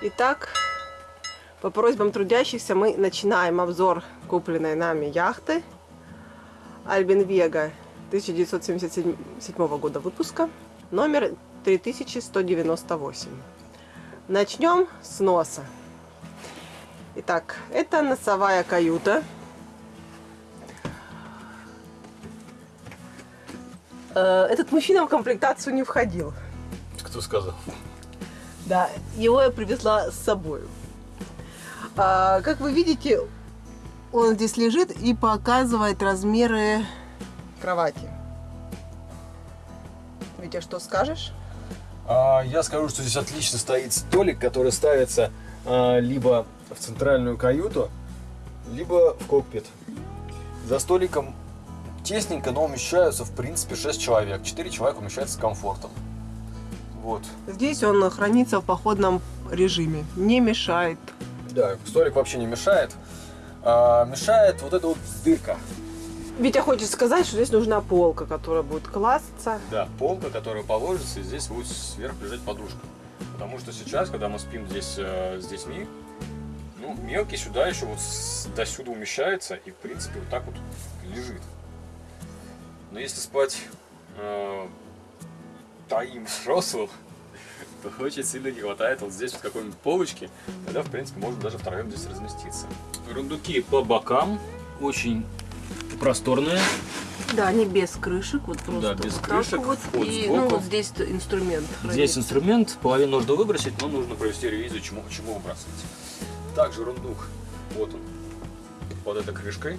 Итак, по просьбам трудящихся мы начинаем обзор купленной нами яхты Альбин Вега 1977 года выпуска, номер 3198. Начнем с носа. Итак, это носовая каюта. Э, Этот мужчина в комплектацию не входил. Кто сказал? Да, его я привезла с собой. А, как вы видите, он здесь лежит и показывает размеры кровати. Витя, что скажешь? А, я скажу, что здесь отлично стоит столик, который ставится а, либо в центральную каюту, либо в кокпит. За столиком тесненько, но умещаются в принципе 6 человек. 4 человека умещаются с комфортом. Вот. Здесь он хранится в походном режиме, не мешает. Да, столик вообще не мешает. А, мешает вот эта вот дырка. Витя хочет сказать, что здесь нужна полка, которая будет класться. Да, полка, которая положится, и здесь будет сверху лежать подушка. Потому что сейчас, когда мы спим здесь э, с детьми, ну, мелкий сюда еще вот до сюда умещается и, в принципе, вот так вот лежит. Но если спать э, троим взрослым, то очень сильно не хватает вот здесь вот какой-нибудь полочки, тогда, в принципе, можно даже втроем здесь разместиться. Рундуки по бокам, очень просторные. Да, они без крышек, вот просто Да, без вот крышек, вот. вход и сбоку. ну, вот здесь инструмент. Здесь хранится. инструмент, половину нужно выбросить, но нужно провести ревизию, чему, чему выбрасывать. Также рундук, вот он, под этой крышкой.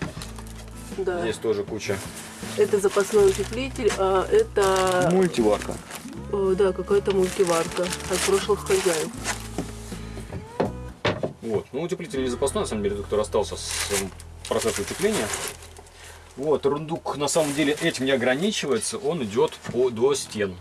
Да. Здесь тоже куча. Это запасной утеплитель, а это Мультиварка. э, да, какая-то мультиварка от прошлых хозяев. Вот, ну утеплитель не запасной, на самом деле, тот, кто расстался с эм, процессом утепления. Вот, рундук на самом деле этим не ограничивается, он идет по, до стен.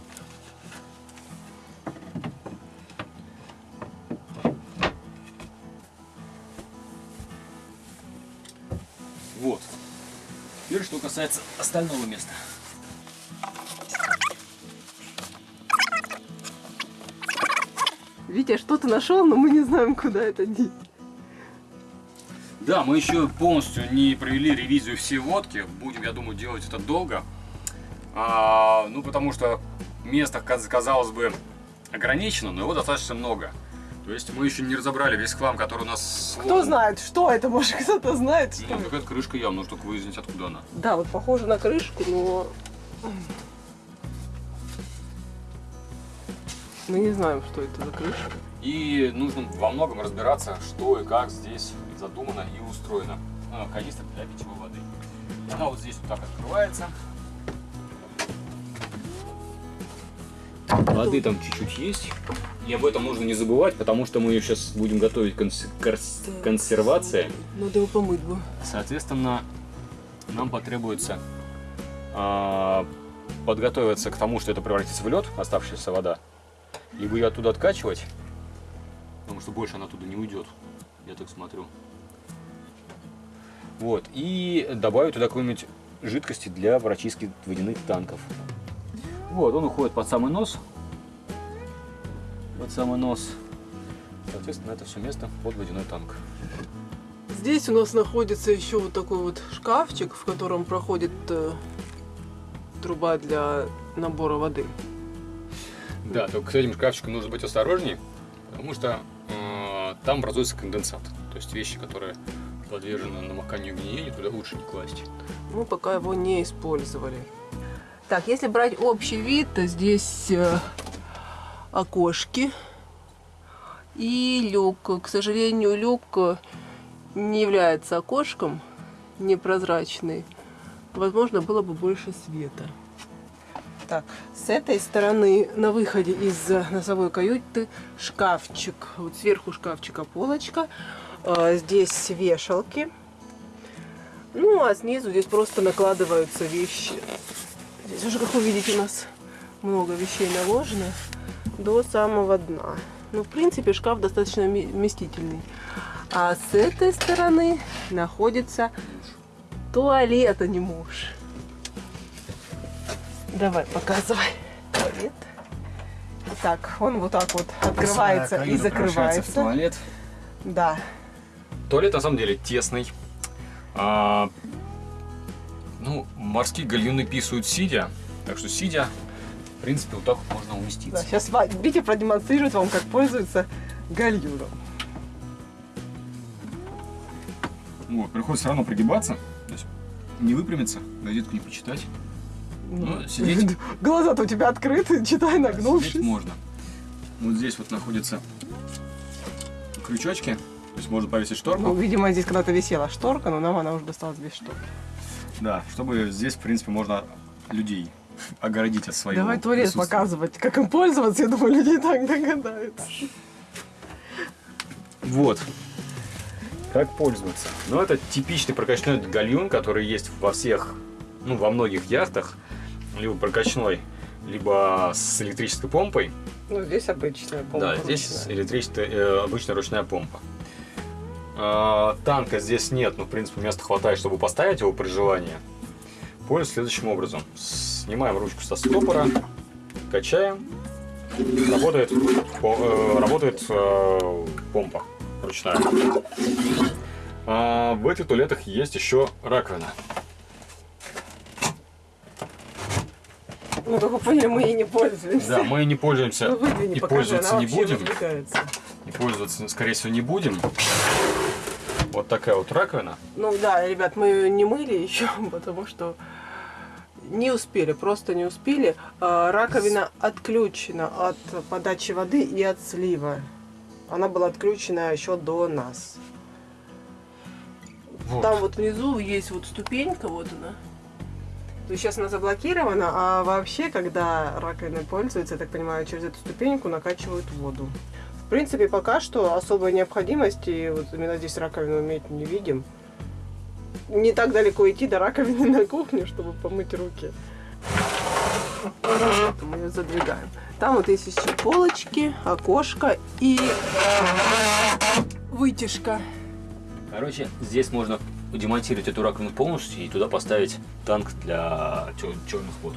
Касается остального места. Витя, что ты нашел, но мы не знаем, куда это деть. Да, мы еще полностью не провели ревизию всей лодки. Будем, я думаю, делать это долго. А, ну, потому что место, каз- казалось бы, ограничено, но его достаточно много. То есть мы еще не разобрали весь хлам, который у нас Кто сложен. знает, что это, может кто-то знает, что Ну, какая-то крышка явно, нужно только выяснить, откуда она. Да, вот похоже на крышку, но... Мы не знаем, что это за крышка. И нужно во многом разбираться, что и как здесь задумано и устроено. А, канистра для питьевой воды. Она вот здесь вот так открывается. Воды там чуть-чуть есть. И об этом нужно не забывать, потому что мы ее сейчас будем готовить конс- корс- Так. консервации. Надо его помыть бы. Соответственно, нам потребуется а, подготовиться к тому, что это превратится в лед, оставшаяся вода, либо ее оттуда откачивать, потому что больше она оттуда не уйдет, я так смотрю. Вот, и добавить туда какой-нибудь жидкости для прочистки водяных танков. Вот, он уходит под самый нос, под самый нос. Соответственно, это все место под водяной танк. Здесь у нас находится еще вот такой вот шкафчик, в котором проходит э, труба для набора воды. Да, только с этим шкафчиком нужно быть осторожнее, потому что э, там образуется конденсат. То есть вещи, которые подвержены намоканию и гниению, туда лучше не класть. Мы пока его не использовали. Так, если брать общий вид, то здесь э, окошки и люк. К сожалению, люк э, не является окошком, непрозрачный. Возможно, было бы больше света. Так, с этой стороны на выходе из э, носовой каюты шкафчик. Вот сверху шкафчика полочка. Здесь вешалки. Ну, а снизу здесь просто накладываются вещи. Здесь уже, как вы видите, у нас много вещей наложено до самого дна. Ну, в принципе, шкаф достаточно вместительный. А с этой стороны находится туалет, а не муж. Давай, показывай. Туалет. Так, он вот так вот открывается и превращается в закрывается. туалет. Да. Туалет на самом деле тесный. А, ну, морские гальюны писают сидя, так что сидя, в принципе, вот так вот можно да. уместиться. Сейчас Витя продемонстрирует вам, как пользуется гальюном. Вот, приходится все равно пригибаться, то есть не выпрямиться, газетку не почитать. Ну, сидеть. Глаза-то у тебя открыты, читай, Да, нагнувшись. сидеть можно. Вот здесь вот находятся крючочки, то есть можно повесить шторку. Ну, видимо, здесь когда-то висела шторка, но нам она уже досталась без шторки. Да, чтобы здесь, в принципе, можно людей огородить от своего Давай туалет показывать, как им пользоваться, я думаю, люди и так догадаются. Вот. Как пользоваться? Ну, это типичный прокачной гальюн, который есть во всех, ну, во многих яхтах. Либо прокачной, либо с электрической помпой. Ну, здесь обычная да, здесь электрическая, э, обычная ручная помпа. А, танка здесь нет, но, в принципе, места хватает, чтобы поставить его при желании. Пользуюсь следующим образом. Снимаем ручку со стопора, качаем. Работает, э, работает э, помпа ручная. А, в этих туалетах есть еще раковина. Ну, как вы поняли, мы ей не пользуемся. Да, мы не пользуемся Ну, и покажи, пользоваться не будем. И пользоваться, скорее всего, не будем. Вот такая вот раковина. Ну да, ребят, мы ее не мыли еще, потому что не успели, просто не успели. А, Раковина отключена от подачи воды и от слива. Она была отключена еще до нас. Вот. Там вот внизу есть вот ступенька, вот она. То есть сейчас она заблокирована, а вообще, когда раковиной пользуются, я так понимаю, через эту ступеньку накачивают воду. В принципе, пока что особой необходимости вот именно здесь раковину иметь не видим. Не так далеко идти до раковины на кухне, чтобы помыть руки. Мы ее задвигаем. Там вот есть еще полочки, окошко и вытяжка. Короче, здесь можно демонтировать эту раковину полностью и туда поставить танк для черных вод.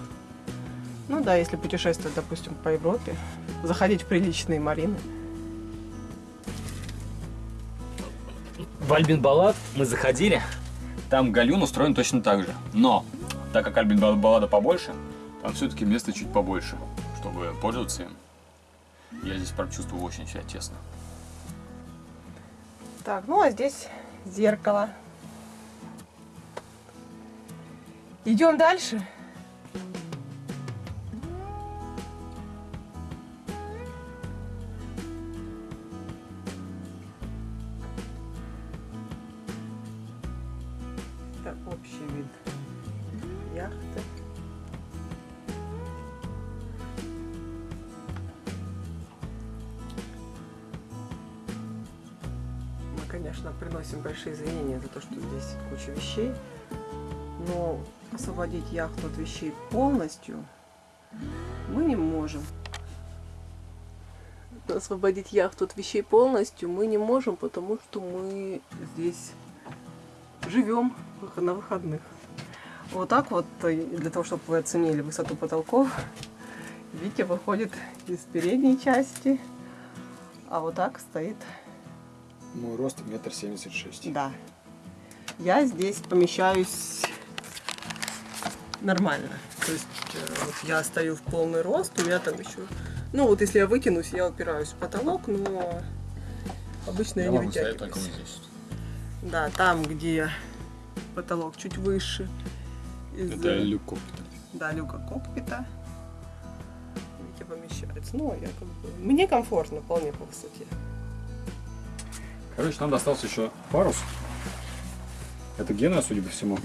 Ну да, если путешествовать, допустим, по Европе, заходить в приличные марины. В Альбин Баллад мы заходили, там галюн устроен точно так же. Но, так как Альбин Баллада побольше, там все-таки места чуть побольше, чтобы пользоваться им. Я здесь прочувствовал очень себя тесно. Так, ну а здесь зеркало. Идем дальше. То, что здесь куча вещей, но освободить яхту от вещей полностью мы не можем. Освободить яхту от вещей полностью мы не можем, потому что мы здесь живем на выходных. Вот так вот, э, для того, чтобы вы оценили высоту потолков, Витя выходит из передней части, а вот так стоит Мой рост метр семьдесят шесть. да. Я здесь помещаюсь нормально. То есть э, вот я стою в полный рост, у меня там еще... Ну вот если я вытянусь, я упираюсь в потолок, но обычно я, Я не вытягиваюсь. только вот здесь. Да, там, где потолок чуть выше. из, Это люк кокпита. Да, люка кокпита. Витя помещается. Ну, я как бы... Мне комфортно, вполне по высоте. Короче, нам достался еще парус. Это Гена, судя по всему.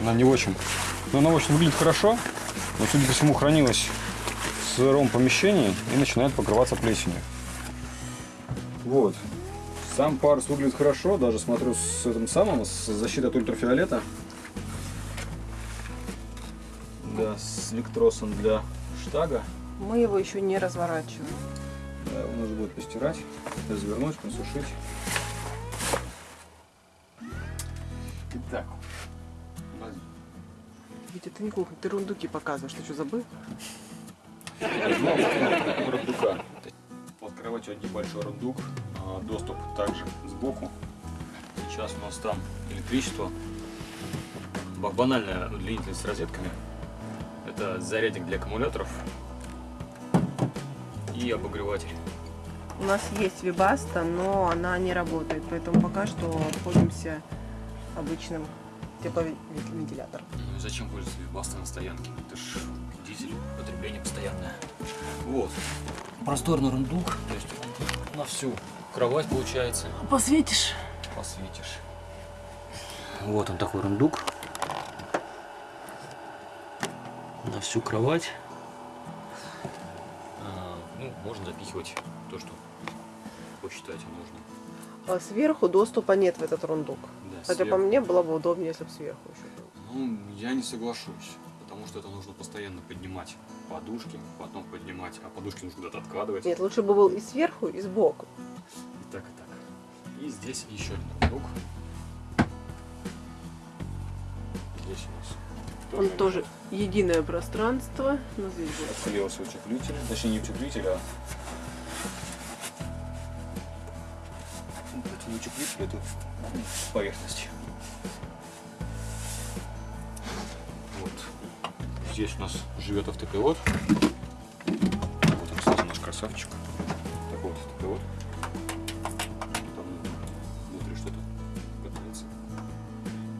Она не очень. Но она очень выглядит хорошо. Но, судя по всему, хранилась в сыром помещении и начинает покрываться плесенью. Вот. Сам парус выглядит хорошо, даже смотрю с этим самым, с защитой от ультрафиолета. Да, с электросом для штага. Мы его еще не разворачиваем. Да, его нужно будет постирать, развернуть, просушить. Итак, Витя, ты не кухня, ты рундуки показываешь. Ты что, забыл? Рундука. Под кроватью небольшой рундук, а, доступ также сбоку. Сейчас у нас там электричество. Ба- Банальная удлинительность с розетками. Это зарядник для аккумуляторов и обогреватель. У нас есть вибаста, но она не работает, поэтому пока что обходимся обычным тепловентилятором. Ну и зачем пользоваться вибастой на стоянке? Это ж дизель, потребление постоянное. Вот. Просторный рундук, то есть на всю кровать получается. Посветишь? Посветишь. Вот он такой рундук. На всю кровать. А, ну, можно запихивать то, что посчитаете нужно. А сверху доступа нет в этот рундук. Хотя сверху. по мне было бы удобнее, если бы сверху еще был. Ну, я не соглашусь, потому что это нужно постоянно поднимать подушки, потом поднимать, а подушки нужно куда-то откладывать. Нет, лучше бы был и сверху, и сбоку. И так, и так. И здесь еще один рундук. Здесь у нас Он тоже единое пространство, но здесь будет. Отклеился утеплитель, точнее не утеплитель, а Утеплитель, это поверхность. Вот. Здесь у нас живет автопилот. Вот он, кстати, наш красавчик. Такой вот автопилот. Там внутри что-то готовится.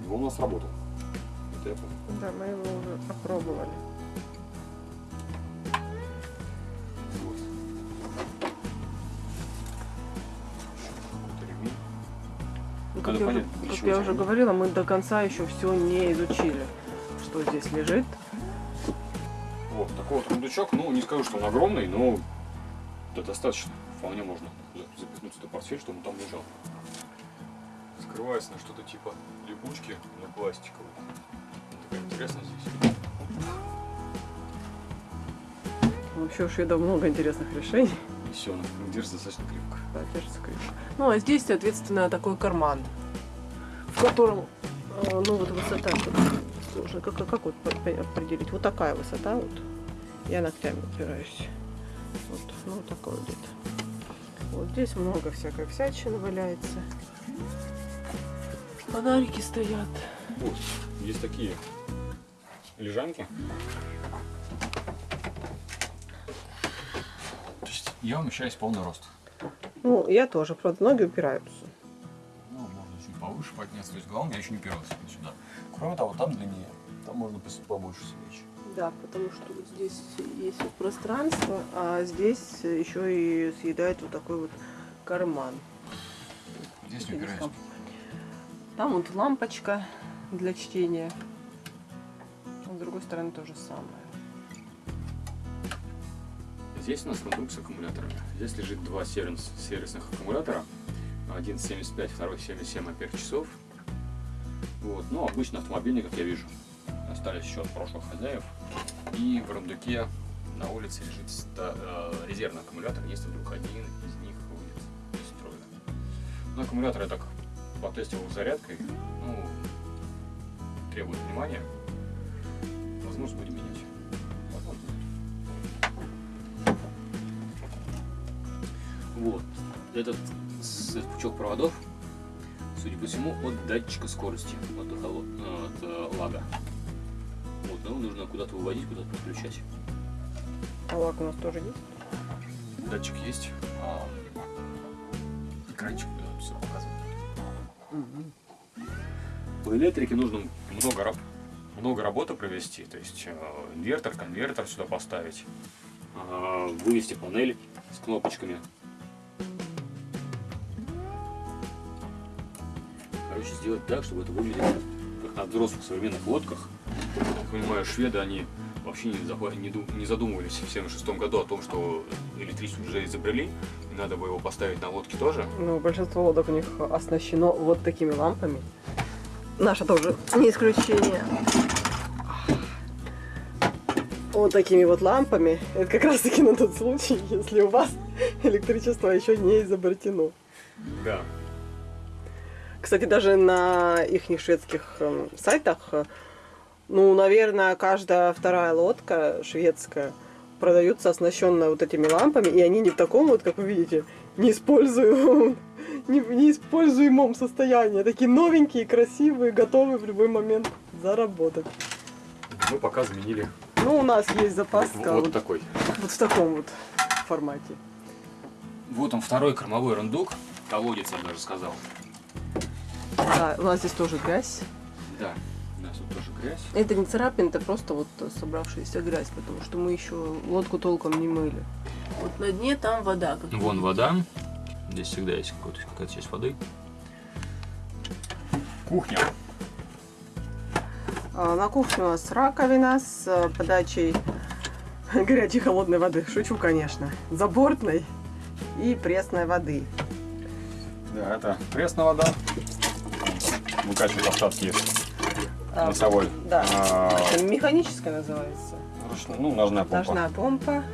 Его у нас работал. Это я помню. Да, мы его уже опробовали. Я уже говорила, мы до конца еще все не изучили, что здесь лежит. Вот такой вот рундучок. Ну, не скажу, что он огромный, но это достаточно. Вполне можно за- запихнуть сюда портфель, чтобы он там лежал. Скрывается на что-то типа липучки, но пластиковый. Такая интересная здесь. Вообще уж я много интересных решений. И все, она держится достаточно крепко. Да, держится крепко. Ну, а здесь, соответственно, такой карман, котором, э, ну, вот высота сложно. Как, как, как вот определить? Вот такая высота вот. Я ногтями упираюсь. Вот, ну, вот такой вот где-то. Вот здесь много всякой всячины валяется. Фонарики стоят. Вот, есть такие лежанки. То есть я умещаюсь в полный рост. Ну, я тоже, правда, ноги упираются. Повыше подняться. То есть главное, я еще не упирался сюда. Кроме того, там длиннее. Там можно побольше свечи. Да, потому что вот здесь есть вот пространство, а здесь еще и съедает вот такой вот карман. Здесь не упираюсь. Там вот лампочка для чтения. С другой стороны то же самое. Здесь у нас рундук с аккумуляторами. Здесь лежит два сервис- сервисных аккумулятора. Один 75, второй 77 ампер часов. Вот. Ну, обычно автомобильный, как я вижу, остались еще от прошлых хозяев. И в рундуке на улице лежит э, резервный аккумулятор, если вдруг один из них выйдет из строя. Ну, аккумулятор я так потестил зарядкой. Ну, требует внимания. Возможно, будем менять. Вот. Этот, с- этот пучок проводов, судя по всему, от датчика скорости, от, э, от э, лага. Вот, его нужно куда-то выводить, куда-то подключать. А лак у нас тоже есть? Датчик есть, а экранчик все показывает. По электрике нужно много, раб- много работы провести, то есть э, инвертор, конвертер сюда поставить, а, вывести панель с кнопочками. Короче, сделать так, чтобы это выглядело как на взрослых современных лодках. Я понимаю, шведы, они вообще не, не ду- не задумывались в 76 году о том, что электричество уже изобрели, и надо бы его поставить на лодке тоже. Ну, большинство лодок у них оснащено вот такими лампами. Наша тоже не исключение. Вот такими вот лампами. Это как раз таки на тот случай, если у вас электричество еще не изобретено. Да. Кстати, даже на их шведских эм, сайтах, э, ну, наверное, каждая вторая лодка шведская продаются оснащенные вот этими лампами, и они не в таком вот, как вы видите, неиспользуемом, не, неиспользуемом состоянии. а Такие новенькие, красивые, готовые в любой момент заработать. Мы пока заменили Ну, у нас есть запаска вот вот, такой. вот в таком вот формате. Вот он второй кормовой рундук. Колодец, я даже сказал. Да, у нас здесь тоже грязь. Да, у нас тут тоже грязь. Это не царапин, это просто вот собравшаяся грязь, потому что мы еще лодку толком не мыли. Вот на дне там вода. Как Вон видите. вода. Здесь всегда есть какой-то- какая-то часть воды. Кухня. А, На кухне у нас раковина с э, подачей горячей холодной воды. Шучу, конечно. Забортной и пресной воды. Да, это пресная вода. Выкачивает остатки А, носовой. Да. а, Это механическая называется. ручной- ну, ножная помпа. Ножная помпа.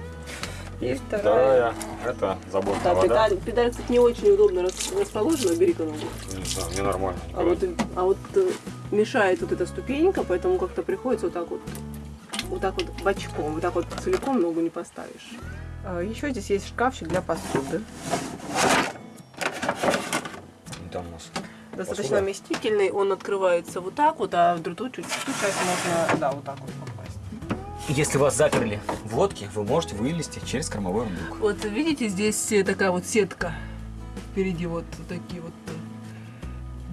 И вторая. вторая, это заборная Да, вода. педаль, педаль, кстати, не очень удобно рас- расположена, бери-ка ногу. Не знаю, мне нормально. А вот, а вот э, мешает вот эта ступенька, поэтому как-то приходится вот так вот, вот так вот бочком, вот так вот целиком ногу не поставишь. Еще здесь есть шкафчик для посуды. Там у нас Достаточно Посуда? вместительный, он открывается вот так вот, а в другую чуть чуть часть можно, да, вот так вот попасть. Если вас заперли в лодке, вы можете вылезти через кормовой рундук. Вот видите, здесь э, такая вот сетка. Впереди вот такие вот э,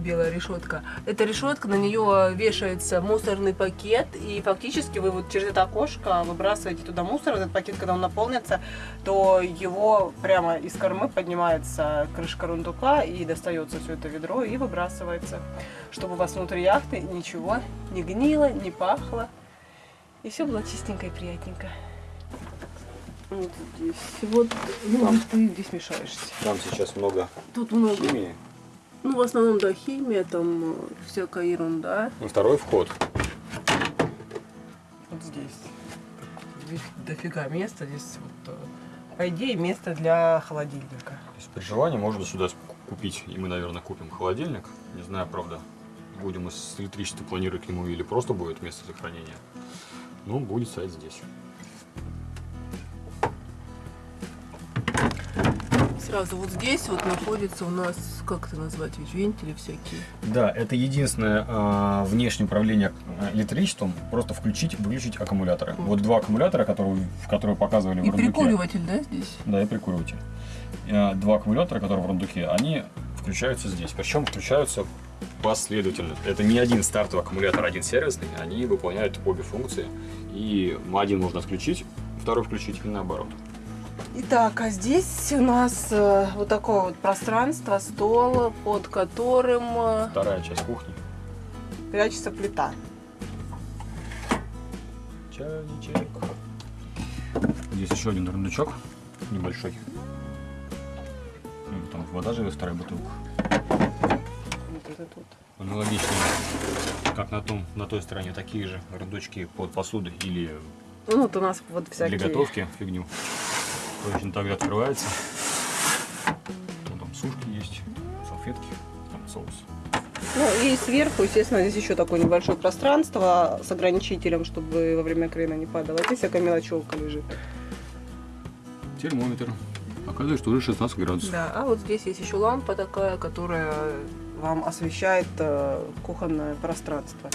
белая решетка. Эта решетка, на нее вешается мусорный пакет, и фактически вы вот через это окошко выбрасываете туда мусор. Этот пакет, когда он наполнится, то его прямо из кормы поднимается крышка рундука и достается все это ведро и выбрасывается, чтобы у вас внутри яхты ничего не гнило, не пахло. И все было чистенько и приятненько. Вот здесь. Вот, ну, ты здесь мешаешься. Там сейчас много Тут много. химии. Ну, в основном, да, химия, там э, всякая ерунда. И второй вход. Вот здесь. Дофига места. Здесь вот, э, по идее, место для холодильника. То есть при желании можно сюда купить, и мы, наверное, купим холодильник. Не знаю, правда, будем с электричеством планировать к нему или просто будет место для хранения. Ну, будет стоять здесь. Сразу вот здесь вот находится у нас, как это назвать, ведь вентили всякие. Да, это единственное а, внешнее управление а, электричеством. Просто включить, выключить аккумуляторы. Вот два аккумулятора, которые, в которые показывали в И рундуке. прикуриватель, да, здесь? Да, и прикуриватель. А, Два аккумулятора, которые в рундуке, они включаются здесь. Причем включаются последовательно. Это не один стартовый аккумулятор, один сервисный. Они выполняют обе функции. И один можно отключить, второй включить и наоборот. Итак, а здесь у нас э, вот такое вот пространство, стол, под которым э, Вторая часть кухни. прячется плита. Чайничек. Здесь еще один рундучок небольшой. Ну, Там вода живет, вторая бутылка. Вот это тут. Аналогично, как на том, на той стороне, такие же рундучки под посуду или Ну, вот у нас вот всякие... для готовки фигню. Точно так же открывается. Ну, там сушки есть, салфетки, там соус. Ну и сверху, естественно, здесь еще такое небольшое пространство с ограничителем, чтобы во время крена не падало. Здесь всякая мелочевка лежит. Термометр. Показывает, что уже 16 градусов. Да, а вот здесь есть еще лампа такая, которая вам освещает э, кухонное пространство.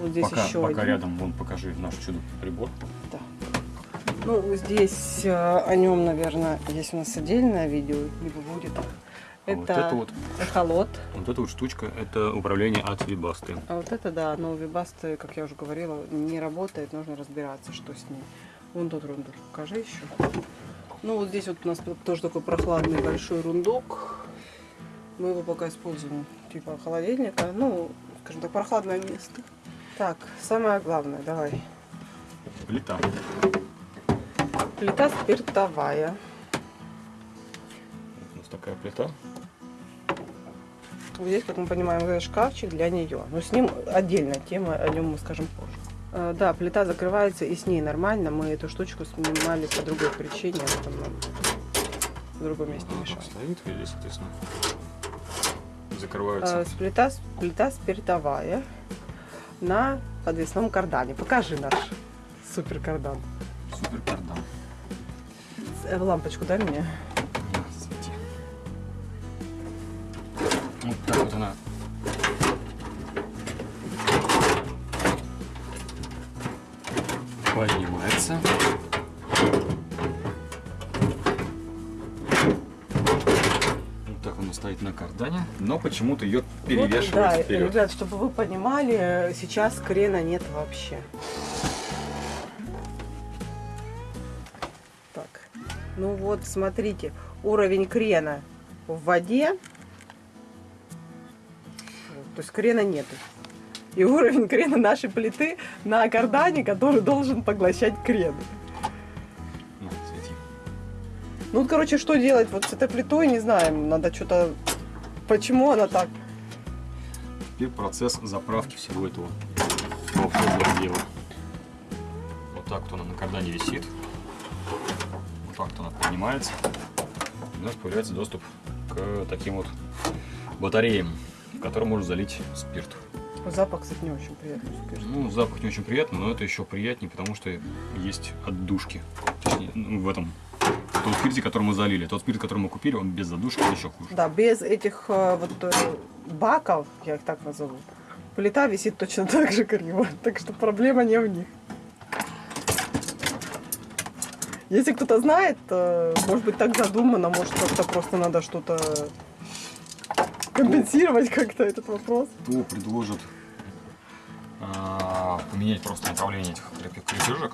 Вот здесь пока еще пока один. рядом, вон покажи наш чудо-прибор. Да. Ну, здесь э, о нем, наверное, есть у нас отдельное видео, либо будет. А Это, вот это вот, эхолот. вот эта вот штучка, это управление от Вибасты. А вот это, да, но вибасты, как я уже говорила, не работает, нужно разбираться, что с ним. Вон тот рундук, покажи еще. Ну, вот здесь вот у нас тоже такой прохладный большой рундук. Мы его пока используем типа холодильника. Ну, скажем так, прохладное место. Так, самое главное, давай. Плита. Плита спиртовая. У нас такая плита. Вот здесь, как мы понимаем, шкафчик для нее. Но с ним отдельная тема, о нем мы скажем позже. Э, Да, плита закрывается и с ней нормально. Мы эту штучку снимали по другой причине, нам в другом месте Она мешает. так стоит, и здесь, соответственно, Э, закрывается. плита, плита спиртовая на подвесном кардане. Покажи наш супер кардан. Супер кардан. Э, лампочку дай мне. Вот так вот она. Поднимается. Вот так она стоит на кардане, но почему-то ее перевешивает Вот, да, вперед. ребят, чтобы вы понимали, сейчас крена нет вообще. Ну вот, смотрите, уровень крена в воде, то есть крена нету. И уровень крена нашей плиты на кардане, который должен поглощать крен. На, свети. Ну, вот, короче, что делать вот с этой плитой, не знаем. Надо что-то... Почему она так? Теперь процесс заправки всего этого. Вот так вот она на кардане висит. Вот она поднимается. У нас появляется доступ к таким вот батареям, в которые можно залить спирт. Запах, кстати, не очень приятный. скажем. Ну, запах не очень приятный, но это еще приятнее, потому что есть отдушки. Точнее, ну, в этом. В том спирте, который мы залили. Тот спирт, который мы купили, он без задушки, еще хуже. Да, без этих э, вот э, баков, я их так назову, плита висит точно так же криво. Так что проблема не в них. Если кто-то знает, может быть так задумано, может как-то просто надо что-то компенсировать как-то этот вопрос. Кто предложит а, поменять просто направление этих крепежек,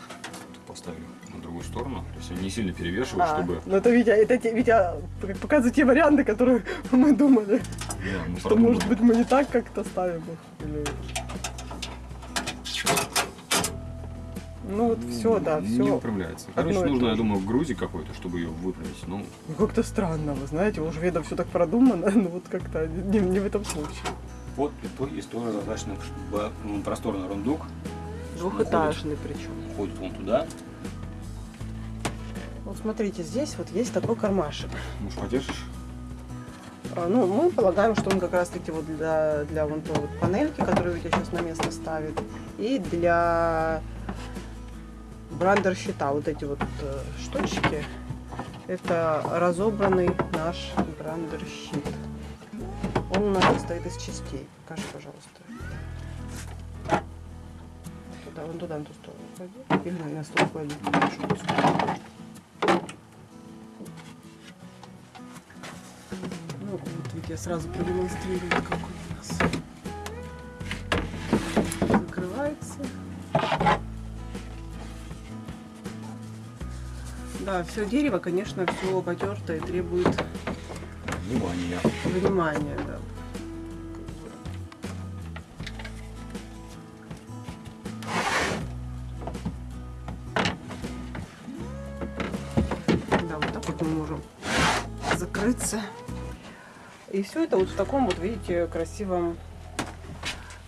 поставили на другую сторону, то есть они не сильно перевешивают, А, чтобы... ну это Витя, это те- Витя показывает те варианты, которые мы думали, Да, мы что может быть мы не так как-то ставим их. или- Ну вот все, да, Не все. управляется. Короче, одно нужно, я думаю, грузик какой-то, чтобы ее выправить. Ну, Ну, Как-то странно, вы знаете, у шведов все так продумано, но вот как-то не, не в этом случае. плитой есть тоже достаточно ну, просторный рундук. Двухэтажный причем. Ходит он туда. Вот смотрите, здесь вот есть такой кармашек. Может, подержишь? А, Ну, мы полагаем, что он как раз таки вот для, для вон той вот панельки, которую Витя сейчас на место ставит, и для брандер щита. Вот эти вот э, штучки, это разобранный наш брандер щит. Он у нас состоит из частей. Покажи, пожалуйста. Туда, вон туда, на ту сторону клади. Или на стол клади. Ну, вот я сразу продемонстрирую, какой у нас. Да, все дерево, конечно, все потертое, требует Внимание. внимания, да. Да, вот так вот мы можем закрыться. И все это вот в таком вот, видите, красивом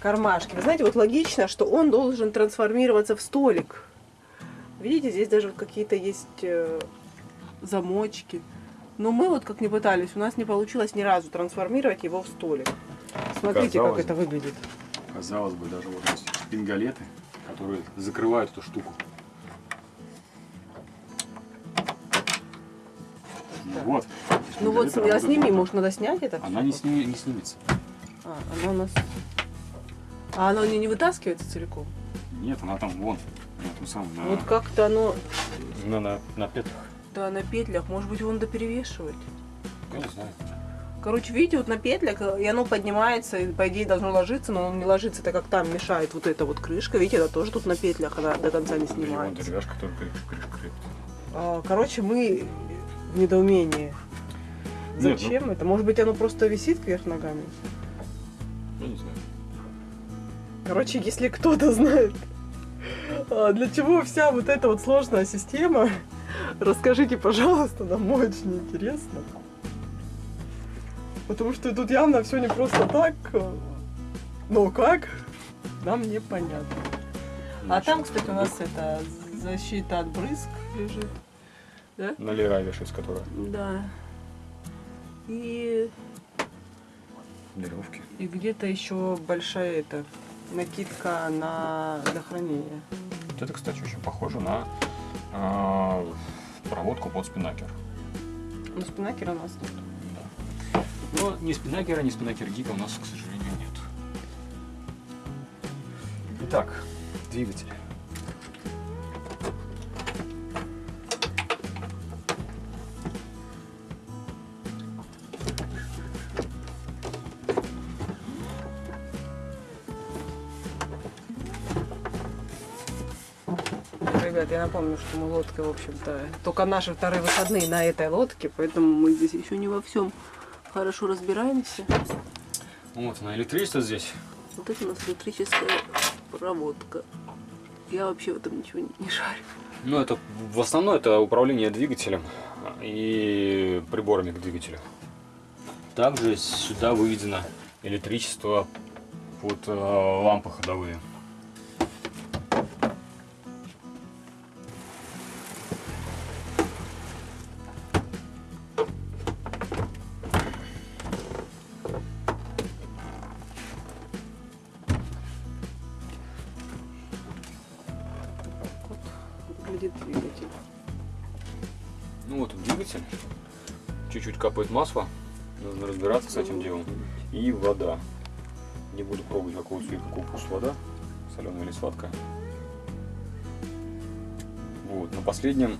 кармашке. Вы знаете, вот логично, что он должен трансформироваться в столик. Видите, здесь даже какие-то есть э, замочки. Но мы вот как не пытались, у нас не получилось ни разу трансформировать его в столик. Смотрите, Казалось как это выглядит. Казалось бы, даже вот есть пингалеты, которые закрывают эту штуку. Ну вот. Ну вот, работают сними, вот может, надо снять это? Она не, сни- не снимется. А, она у нас... А оно не, не вытаскивается целиком? Нет, она там вон. Том самом, на, Вот как-то оно... на, на, на петлях. Да, на петлях. Может быть, его надо перевешивать? Я не знаю. Короче, видите, вот на петлях, э, и оно поднимается, и по идее должно ложиться, но оно не ложится, так как там мешает вот эта вот крышка. Видите, она тоже тут на петлях, она до конца не снимается. деревяшка только крышка крепит. А, Короче, мы в недоумении. Нет, Зачем это? Может быть, оно просто висит кверх ногами? Я не знаю. Короче, если кто-то знает, для чего вся вот эта вот сложная система, расскажите, пожалуйста, нам очень интересно. Потому что тут явно все не просто так. а, Но как? Нам непонятно. А там, кстати, у нас это защита от брызг лежит. Да? На лера вешается, которая Да. И, веревки. и где-то еще большая эта накидка на для хранения. Вот это, кстати, очень похоже на про проводку под спинакер. Ну, спинакера у нас нет. Да. Но ни спинакера, ни спинакер гика у нас, к сожалению, нет. Итак, двигатель. Ребят, я напомню, что мы лодкой, в общем-то, только наши вторые выходные на этой лодке, поэтому мы здесь еще не во всем хорошо разбираемся. Вот, на электричество здесь. Вот это у нас электрическая проводка. Я вообще в этом ничего не, не шарю. Ну, это в основном это управление двигателем и приборами к двигателю. Также сюда выведено электричество под э, лампы ходовые. Масло. Нужно разбираться с этим делом. И вода. Не буду пробовать, какого цвета, какого вкуса вода. Соленая или сладкая. Вот. На последнем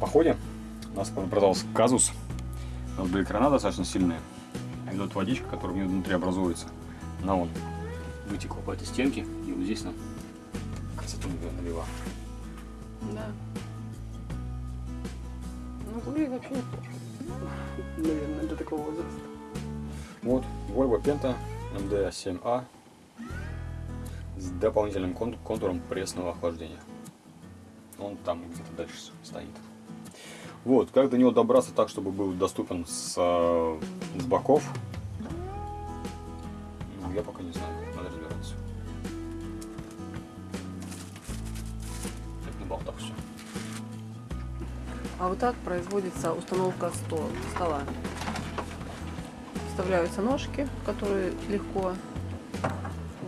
походе у нас продался казус. У нас были крана достаточно сильные. И вот водичка, которая внутри образуется, она вон вытекла по этой стенке. И вот здесь нам красоту налила. Да. Ну, выглядит вообще неплохо. Наверное, для такого возраста. Вот, Volvo Penta MD7A с дополнительным кон- контуром пресного охлаждения. Он там где-то дальше стоит. Вот, как до него добраться так, чтобы был доступен с, э, с боков, ну, я пока не знаю, А вот так производится установка стол, стола. Вставляются ножки, которые легко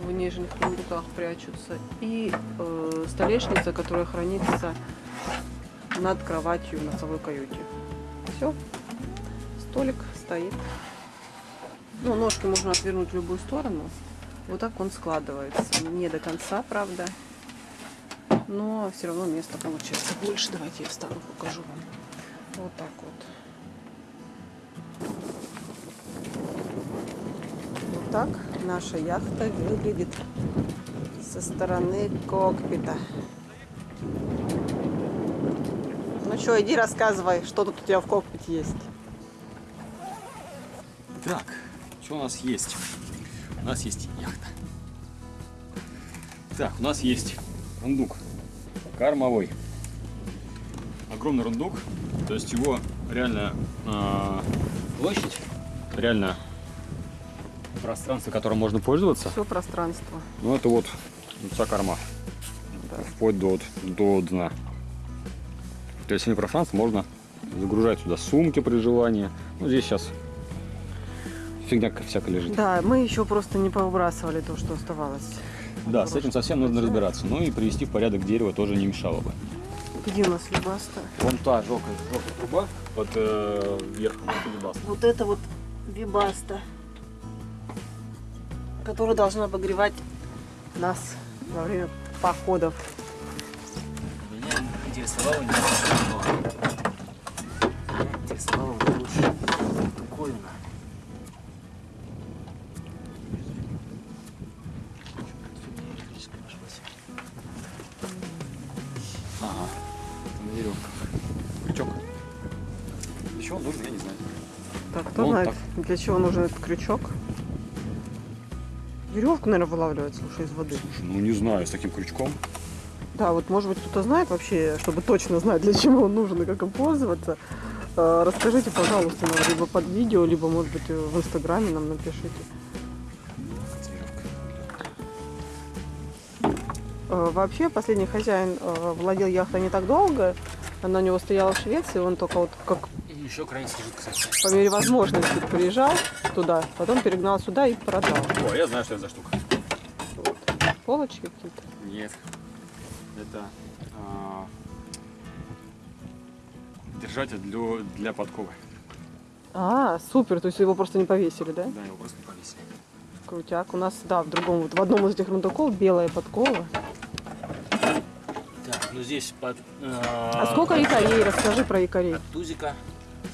в нижних сундуках прячутся, и э, столешница, которая хранится над кроватью в носовой каюте. Все, столик стоит. Ну, ножки можно отвернуть в любую сторону. Вот так он складывается. Не до конца, правда. Но все равно места получается больше. Давайте я встану, покажу вам. Вот так вот. Вот так наша яхта выглядит со стороны кокпита. Ну что, иди рассказывай, что тут у тебя в кокпите есть. Так, что у нас есть? У нас есть яхта. Так, у нас есть рундук кормовой. Огромный рундук, то есть его реально а, площадь, реально пространство, которым можно пользоваться. Все пространство. Ну это вот вся корма, Да. вплоть до, до дна. То есть всеми пространство можно загружать сюда сумки при желании. Ну здесь сейчас фигня всякая лежит. Да, мы еще просто не повыбрасывали то, что оставалось. Да, с этим совсем нужно разбираться. Ну и привести в порядок дерево тоже не мешало бы. Где у нас либаста? Вон та желтая, желтая труба под э, верхом, это либаста. Вот это вот вибаста, которая должна обогревать нас во время походов. Меня интересовало немножко для чего нужен этот крючок? Веревку, наверное, вылавливать, слушай, из воды. Слушай, ну не знаю, с таким крючком. Да, вот может быть кто-то знает вообще, чтобы точно знать, для чего он нужен и как им пользоваться. Э, Расскажите, пожалуйста, нам либо под видео, либо, может быть, в инстаграме нам напишите. Э, Вообще, последний хозяин э, владел яхтой не так долго. Она у него стояла в Швеции, он только вот как еще украинский жид, кстати. по мере возможности приезжал туда, потом перегнал сюда и продал. О, я знаю, что это за штука. Полочки какие-то. Нет. Это а, держатель для, для подковы. А, супер, то есть его просто не повесили, да? Да, его просто не повесили. Крутяк. У нас, да, в другом, вот в одном из этих рундуков белая подкова. Так, ну здесь под... А сколько якорей? Расскажи про якорей. От тузика.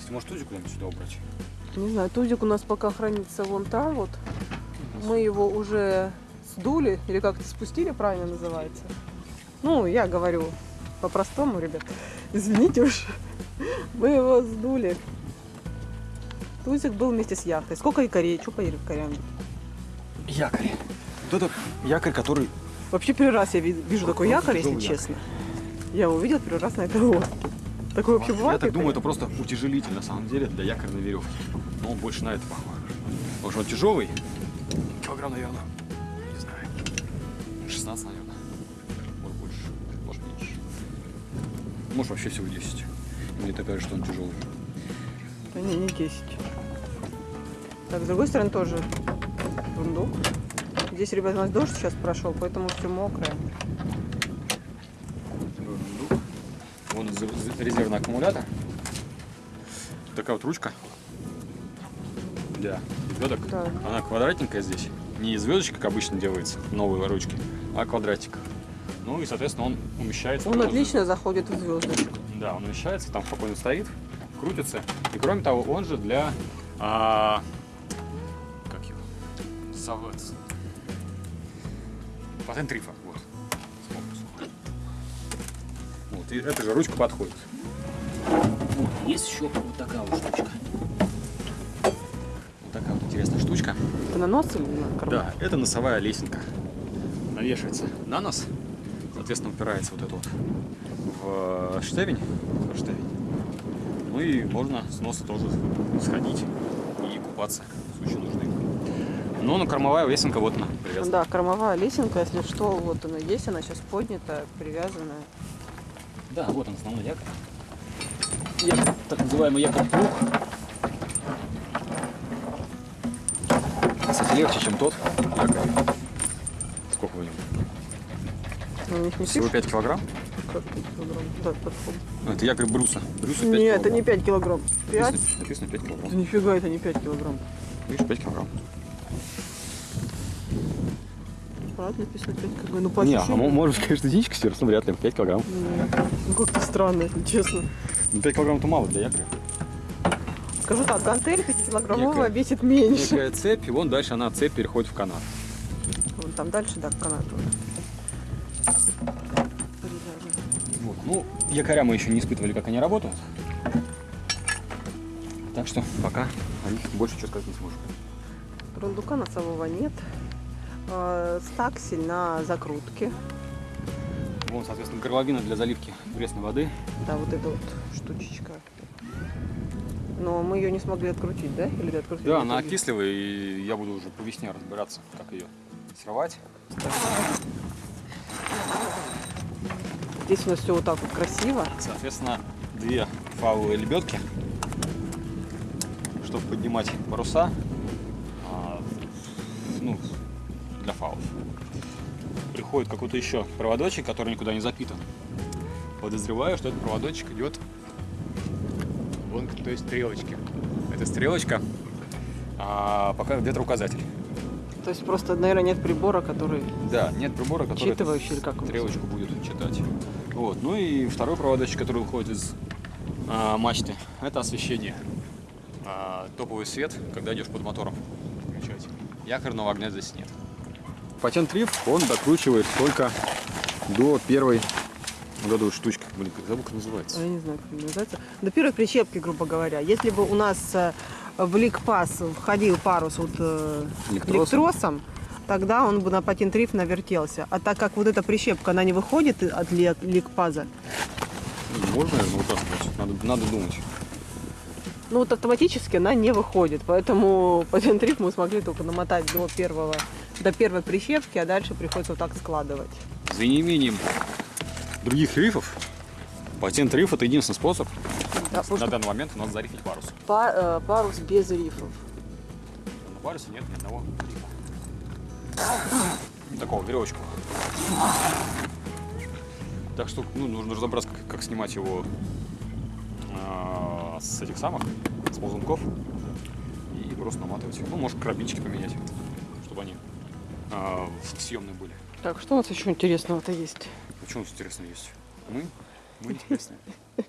Кстати, может тузик куда-нибудь сюда убрать? Не знаю, тузик у нас пока хранится вон там вот. Мы его уже сдули, или как это спустили, правильно называется. Ну, я говорю по-простому, ребят. Извините уж. Мы его сдули. Тузик был вместе с яхтой. Сколько якорей? Что по якорям? Якорь. Вот это якорь, который... Вообще первый раз я ви- вижу такой якорь, если якорь. честно. Я увидел первый раз на этой лодке. Такое вообще Я бывает? так думаю, это просто утяжелитель на самом деле для якорной веревки. Но он больше на это похож. Потому что он тяжелый. Килограмм, наверное, не знаю, 16, наверное. Может больше, может меньше. Может вообще всего 10. Мне так кажется, что он тяжелый. Да не, не 10. Так, с другой стороны тоже рундук. Здесь, ребят, у нас дождь сейчас прошел, поэтому все мокрое. Вон за- за- резервный аккумулятор. Такая вот ручка для звездок. Да. Она квадратненькая здесь. Не звездочка, как обычно делается, новые ручки, а квадратик. Ну и, соответственно, он умещается. Он отлично заходит в звездочку. Да, он умещается, там спокойно стоит, крутится. И кроме того, он же для... а, как его? Савет. Патент рифа. Вот, и эта же ручка подходит. Вот, есть еще вот такая вот штучка. Вот такая вот интересная штучка. Это на нос или на карман? Да, это носовая лесенка. Навешивается на нос. Соответственно, упирается вот это вот в штевень. в штевень. Ну и можно с носа тоже сходить и купаться в случае нужды. Ну, на кормовая весенка вот она привязана. Да, кормовая лесенка, если что, вот она есть, она сейчас поднята, привязанная. Да, вот он основной якорь. Якорь, так называемый якорь плуг. Кстати, легче, чем тот. якорь. Сколько в нем? Них не Всего пишут, 5 килограмм? как пять килограмм. Да, подходит. Ну, Это якорь бруса. 5 Нет, килограмм. это не 5 килограмм. 5? Написано, написано 5 килограмм. Да нифига, это не 5 килограмм. Видишь, 5 килограмм. Правда написано 5 килограмм? Ну, по Не, а может, конечно, единичка сверху, но вряд ли. 5 килограмм. М, Ну, как-то странно, если честно. Ну, 5 килограмм это мало для якоря. Скажу так, гантель 5-килограммовая Некая- весит меньше. Некая цепь, и вон дальше она цепь переходит в канат. Вон там дальше, да, канат. вот. Вот. Ну, якоря мы еще не испытывали, как они работают. Так что пока о них больше что сказать не сможем. Рундука носового нет. Э, Стаксель на закрутке. Вон, соответственно, горловина для заливки пресной воды. Да, вот эта вот штучечка. Но мы ее не смогли открутить, да? Или ты открутил? Да, она окислила, и я буду уже по весне разбираться, как ее срывать. Здесь у нас все вот так вот красиво. Соответственно, две фауовые лебедки, чтобы поднимать паруса, Приходит какой-то еще проводочек, который никуда не запитан. Подозреваю, что этот проводочек идет вон к той стрелочке. Эта стрелочка а, пока ветроуказатель. То есть просто, наверное, нет прибора, который... Да, нет прибора, который эту Считывающий или как стрелочку будет читать. Вот. Ну и второй проводочек, который выходит из а, мачты, это освещение. А, топовый свет, когда идешь под мотором включать. Якорного огня здесь нет. Патент риф, он докручивает только до первой вот этой штучки. Блин, как забыл, как называется. Я не знаю, как называется. До первой прищепки, грубо говоря. Если бы у нас э, в ликпас входил парус вот, э, Электросом. электросом, тогда он бы на патент-риф навертелся. А так как вот эта прищепка, она не выходит от лик- ликпаза, Можно, наверное, вытаскивать. Надо, надо думать. Ну вот автоматически она не выходит. Поэтому патент-риф мы смогли только намотать до первого до первой прищепки, а дальше приходится вот так складывать. За неимением других рифов, патент риф это единственный способ Да, на что данный момент у нас зарифить парус. па- э, парус без рифов. На парусе нет ни одного рифа. Такого веревочку. Так что ну, нужно разобраться, как, как снимать его а, с этих самых, с ползунков. И просто наматывать. Ну, может, крабички поменять, чтобы они а, съемные были. Так, что у нас еще интересного-то есть? Почему интересно есть? Мы? Мы интересные.